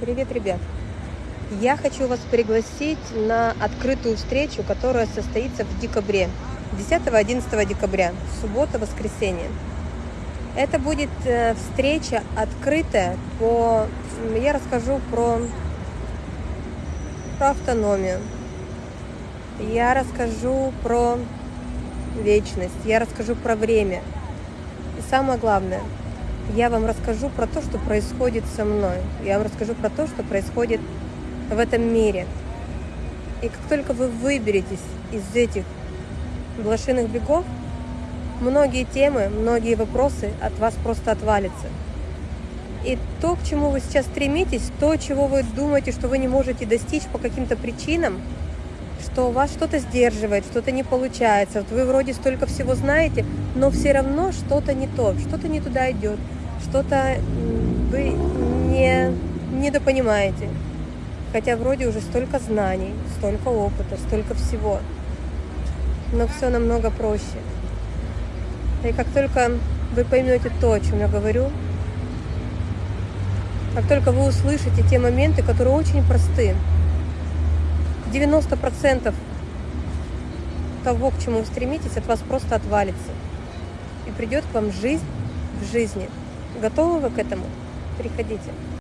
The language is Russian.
Привет, ребят! Я хочу вас пригласить на открытую встречу, которая состоится в декабре, 10-11 декабря, суббота, воскресенье. Это будет э, встреча открытая по... Я расскажу про, про автономию. Я расскажу про вечность. Я расскажу про время. И самое главное – я вам расскажу про то, что происходит со мной. Я вам расскажу про то, что происходит в этом мире. И как только вы выберетесь из этих блошиных бегов, многие темы, многие вопросы от вас просто отвалятся. И то, к чему вы сейчас стремитесь, то, чего вы думаете, что вы не можете достичь по каким-то причинам, что у вас что-то сдерживает, что-то не получается. Вот вы вроде столько всего знаете, но все равно что-то не то, что-то не туда идет что-то вы не недопонимаете. Хотя вроде уже столько знаний, столько опыта, столько всего. Но все намного проще. И как только вы поймете то, о чем я говорю, как только вы услышите те моменты, которые очень просты, 90% того, к чему вы стремитесь, от вас просто отвалится. И придет к вам жизнь в жизни – Готовы вы к этому? Приходите.